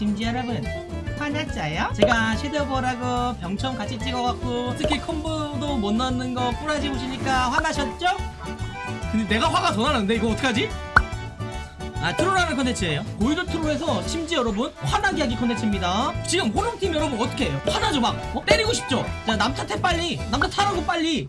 심지어 여러분 화났잖아요? 제가 shadow ball하고 병첨 같이 찍어갖고 스킬 콤보도 못 넣는 거 꼬라지 보시니까 화나셨죠? 근데 내가 화가 더 나는데 이거 어떡하지? 아 troll하는 컨텐츠예요 고이도 troll에서 심지어 여러분 화나게 하기 컨텐츠입니다 지금 호롱팀 여러분 어떻게 해요? 화나죠 막 어? 때리고 싶죠? 자 남 탓해 빨리 남 탓하라고 빨리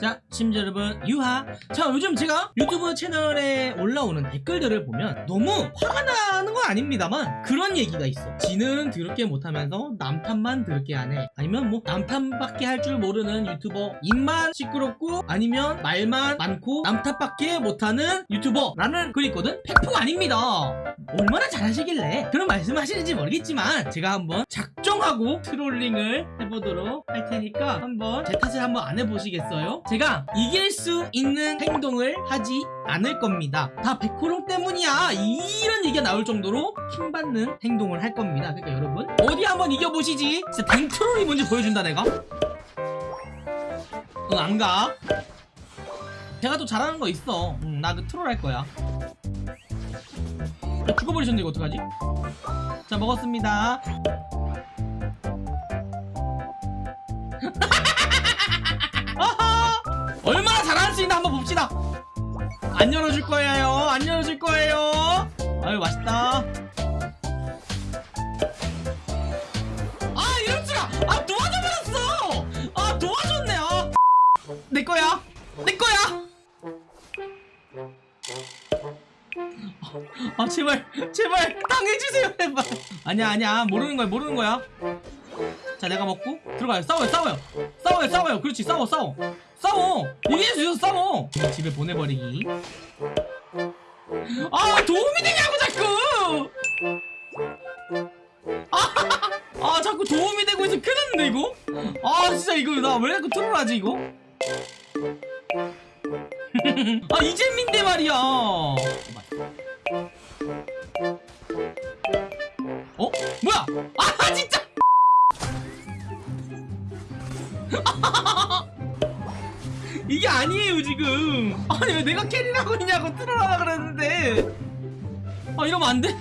자, 심지어 여러분, 유하. 자, 요즘 제가 유튜브 채널에 올라오는 댓글들을 보면 너무 화가 나는 건 아닙니다만 그런 얘기가 있어. 지는 더럽게 못하면서 남탓만 더럽게 하네. 아니면 뭐 남탓밖에 할 줄 모르는 유튜버. 입만 시끄럽고 아니면 말만 많고 남탓밖에 못하는 유튜버라는 글이 있거든? 팩폭 아닙니다. 얼마나 잘하시길래 그런 말씀을 하시는지 모르겠지만 제가 한번 작정하고 트롤링을 해보도록 할 테니까 한번 제 탓을 한번 안 해보시겠어요? 제가 이길 수 있는 행동을 하지 않을 겁니다. 다 백호롱 때문이야. 이런 얘기가 나올 정도로 킹받는 행동을 할 겁니다. 그러니까 여러분 어디 한번 이겨보시지. 진짜 댕트롤이 뭔지 보여준다 내가. 응, 안 가. 제가 또 잘하는 거 있어. 응, 나그 트롤 할 거야. 야, 죽어버리셨네 이거 어떡하지? 자 먹었습니다 한번 봅시다. 안 열어줄 거예요. 안 열어줄 거예요. 아유 맛있다. 아 이럴 수가 아 도와줘버렸어. 아 도와줬네. 아. 내 거야. 내 거야. 아 제발 제발 당해주세요 제발. 아니야 아니야. 모르는 거야 모르는 거야. 자 내가 먹고 들어가요. 싸워요 싸워요 싸워요 싸워요. 그렇지 싸워 싸워. 싸워. 이길 수 있어 싸워. 집에 보내버리기. 아 도움이 되냐고 자꾸. 아, 아 자꾸 도움이 되고 있어. 큰일 났는데 이거. 아 진짜 이거 나 왜 자꾸 트롤하지 이거? 아 이재민데 말이야. 어? 뭐야? 아 진짜 이게 아니에요 지금. 아니 왜 내가 캐리라고 있냐고 틀어라 그랬는데. 아 이러면 안돼?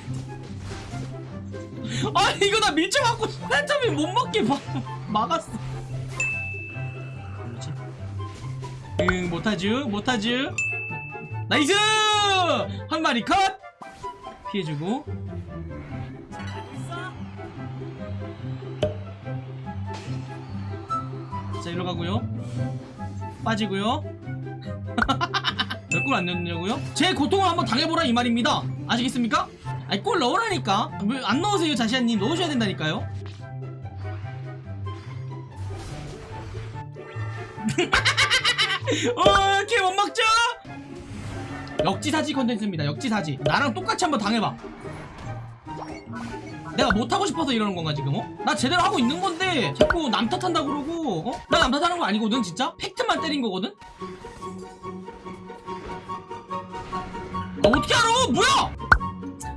아 이거 나 밀쳐갖고 한참이 못 먹게 막, 막았어. 응 못하죠 못하죠 나이스! 한 마리 컷! 피해주고 자 이리로 가고요 빠지고요 몇골안 넣냐고요? 제 고통을 한번 당해보라 이 말입니다 아시겠습니까? 아니 골 넣으라니까 왜 안 넣으세요 자시아님 넣으셔야 된다니까요 어, 이렇게 못 먹죠? 역지사지 컨텐츠입니다. 역지사지. 나랑 똑같이 한번 당해봐. 내가 못하고 싶어서 이러는 건가 지금 어? 나 제대로 하고 있는 건데 자꾸 남 탓한다 그러고 어? 나 남 탓하는 거 아니거든 진짜? 팩트만 때린 거거든? 아 어떻게 알아? 뭐야?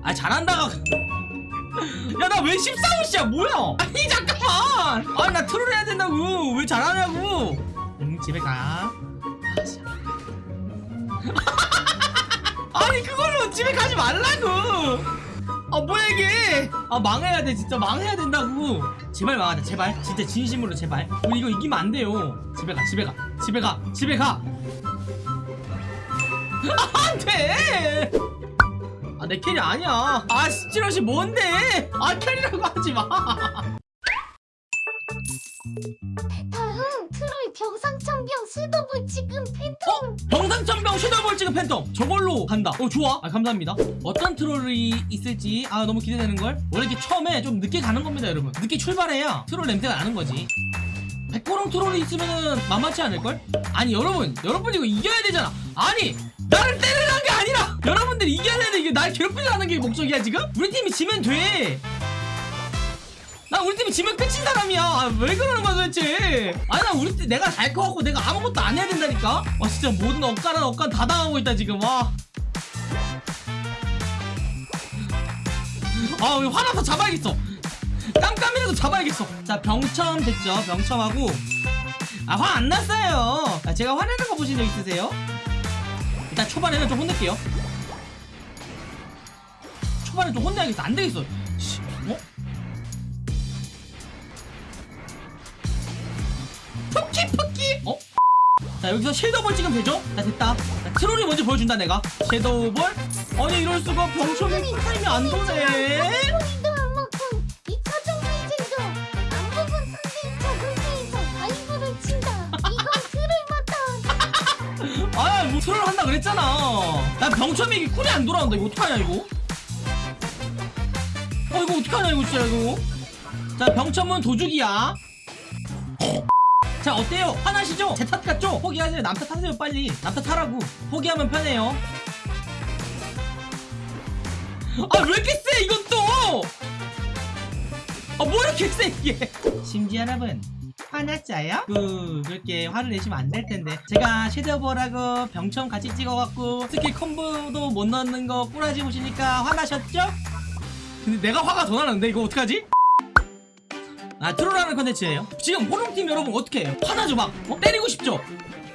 아 잘한다가. 야 나 왜 14호씨야? 뭐야? 아니 잠깐만! 아니 나 트롤 해야 된다고. 왜 잘하냐고. 응 집에 가. 아니 그걸로 집에 가지 말라고 아 뭐야 이게? 아 망해야 돼 진짜. 망해야 된다고. 제발 망하자 제발. 진짜 진심으로 제발. 우리 이거 이기면 안 돼요. 집에 가 집에 가. 집에 가 집에 가. 안돼! 아 내 캐리 아니야. 아 시찌러시 뭔데? 아 캐리라고 하지마. 다음 트로이 병상청병 수도부 지금 팬텀. 병상천병 섀도우볼 찍은 팬텀. 저걸로 간다. 어 좋아. 아 감사합니다. 어떤 트롤이 있을지 아 너무 기대되는걸. 원래 이렇게 처음에 좀 늦게 가는 겁니다 여러분. 늦게 출발해야 트롤 냄새가 나는 거지. 백호롱 트롤이 있으면 만만치 않을걸? 아니 여러분. 여러분 이거 이겨야 되잖아. 아니 나를 때리는 게 아니라 여러분들이 이겨야 되는데 이게 날 괴롭히려는 게 목적이야 지금? 우리 팀이 지면 돼 나 우리 팀이 지면 끝인 사람이야 아, 왜 그러는 거야 도대체 아니 나 우리 팀 내가 잘 커갖고 내가 아무것도 안 해야 된다니까 와 진짜 모든 억까는 억까 다 당하고 있다 지금 와 아, 우리 화나서 잡아야겠어. 깜깜이라도 잡아야겠어. 자, 병첨 됐죠? 병첨하고. 아, 화 안 났어요. 아, 제가 화내는 거 보신 적 있으세요? 일단 초반에는 좀 혼낼게요. 판에 좀 혼내야겠어 안 되겠어 씨, 어? 자 여기서 섀도우볼 찍으면 되죠? 자 됐다. 자, 트롤이 먼저 보여준다 내가. 섀도우볼? 아니 이럴 수가. 병ሾ이 타임이 안 도네. 우리도 얼마큼 2차전 경쟁도 안 부분 상대 2차 상대에서 다이브를 친다. 이건 틀을 맞다. 아뭐 트롤 한다 그랬잖아. 나 병초이 이게 쿨이 안 돌아온다. 이거 어떡하냐 이거? 어 이거 어떡하냐 이거 진짜 이거? 자 병첨은 도둑이야 자 어때요? 화나시죠? 제 탓 같죠? 포기하세요 남 탓 하세요 빨리 남 탓 하라고 포기하면 편해요 아 왜 이렇게 세 이건 또! 아뭐 이렇게 세 이게 심지 여러분 화났어요? 그 그렇게 화를 내시면 안 될 텐데 제가 shadow ball하고 병첨 같이 찍어갖고 스킬 콤보도 못 넣는 거 꼬라지 보시니까 화나셨죠? 근데 내가 화가 더 나는데 이거 어떡하지? 아 troll하는 컨텐츠예요 지금 호롱팀 여러분 어떻게 해요? 화나죠 막 어? 때리고 싶죠?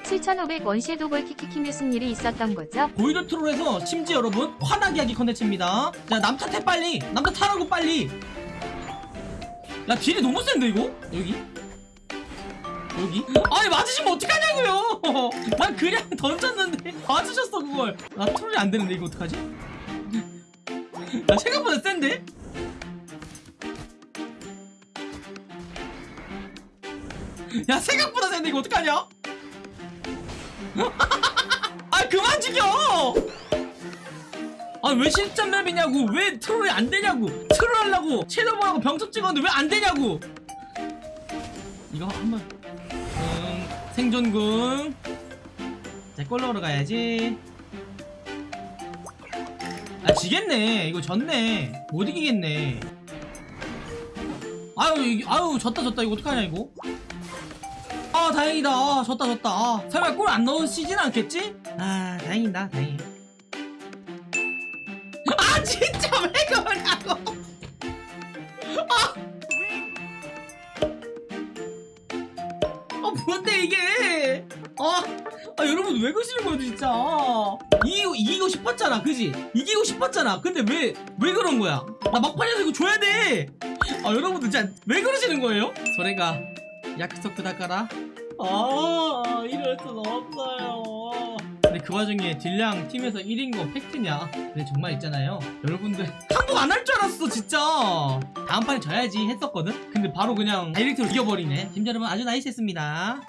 7,500 원 shadow ball 키키키 무슨 일이 있었던 거죠? 보이드 troll에서 심지어 여러분 화나게 하기 컨텐츠입니다 자 남탓해 빨리 남탓 하라고 빨리 야 딜이 너무 센데 이거? 여기? 여기? 아니 맞으시면 어떡하냐고요 난 그냥 던졌는데 맞으셨어 그걸 나 트롤이 안 되는데 이거 어떡하지? 나 생각보다 센데? 야 생각보다 센데 이거 어떡하냐? 아 그만 죽여! 아왜 실전 맵이냐고? 왜 트롤이 안 되냐고? 트롤 하려고 섀도우하고 병첩 찍었는데 왜 안 되냐고? 이거 한번. 응, 생존궁. 자 꼴러로 가야지. 아 지겠네. 이거 졌네. 못 이기겠네. 아유 아유 졌다 졌다. 이거 어떡하냐 이거 아 다행이다. 아 졌다 졌다. 아, 설마 골 안 넣으시진 않겠지? 아 다행이다 다행이다. 아 진짜 왜 그러냐고. 아! 아 뭔데 이게? 아, 아 여러분 왜 그러시는 거예요 진짜? 이기고, 이기고 싶었잖아 그지? 이기고 싶었잖아. 근데 왜 왜 그런 거야? 나 막판에서 이거 줘야 돼아 여러분들 진짜 왜 그러시는 거예요? 소래가 약속 그다가라 아 이럴 순 없어요. 근데 그 와중에 딜량 팀에서 1인 거 팩트냐 근데 정말 있잖아요. 여러분들 항복 안 할 줄 알았어 진짜. 다음 판에 져야지 했었거든? 근데 바로 그냥 다이렉트로 이겨버리네. 팀 여러분 아주 나이스했습니다